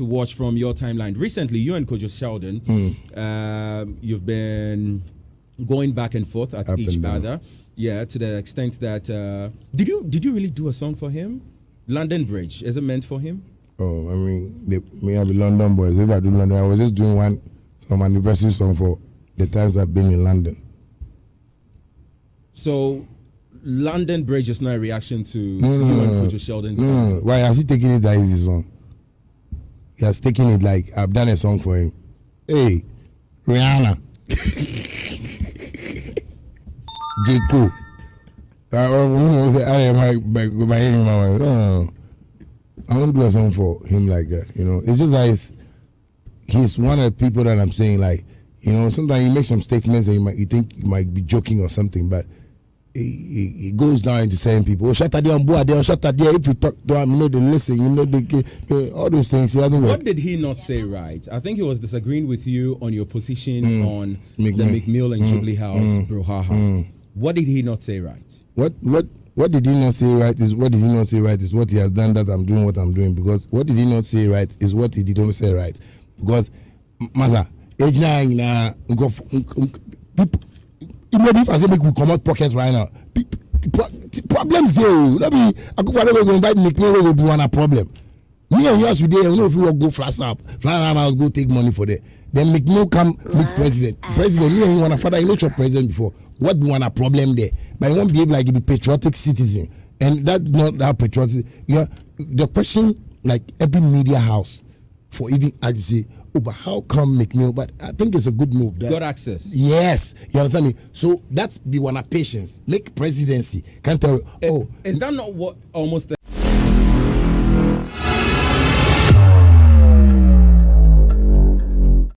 to watch from your timeline. Recently, you and Kojo Sheldon, um, you've been going back and forth at Up each other. Yeah, to the extent that uh, did you did you really do a song for him? London Bridge is it meant for him? Oh, I mean, they, me I be London boys. If I do London, I was just doing one some anniversary song for the times I've been in London. So, London Bridge is not a reaction to No, no, you no, and. Kojo Sheldon's No, no, Why has he taking it that easy song? He has taken it like I've done a song for him. Hey, Rihanna. J. Cole. Uh, uh, I am my, no. I won't do a song for him like that. You know, it's just that it's, he's one of the people that I'm saying like, you know, sometimes you make some statements and you might you think you might be joking or something, but it, it goes down into saying people, oh, shut there on board there, shut there. If you talk to them, you know, they listen, you know, they get all those things. It doesn't work. What did he not say right? I think he was disagreeing with you on your position Mm. on the Meek Mill. And mm. Jubilee House mm. brouhaha. Mm. What did he not say right? What what what did he not say right is what did he not say right is what he has done that I'm doing what I'm doing because what did he not say right is what he did not say right because m- masa age nine na people even if I say make we comot pocket right now. Problems dey o. No be akufo-addo wey go invite McMahon wey go be one problem. Me and yours we dey we no fit work go flash up flash up house go take money for there. Then McMahon come meet president. President me and you wan father you no chop president before. What be one a problem there? But you wan behave like you be patriotic citizen. And that's not that patriotic you know the question like every media house for even you say oh but how come McMahon but I think it's a good move that Got access. yes you understand me? So that's be one of patience. Make presidency. Can't tell eh, oh Is that not what almost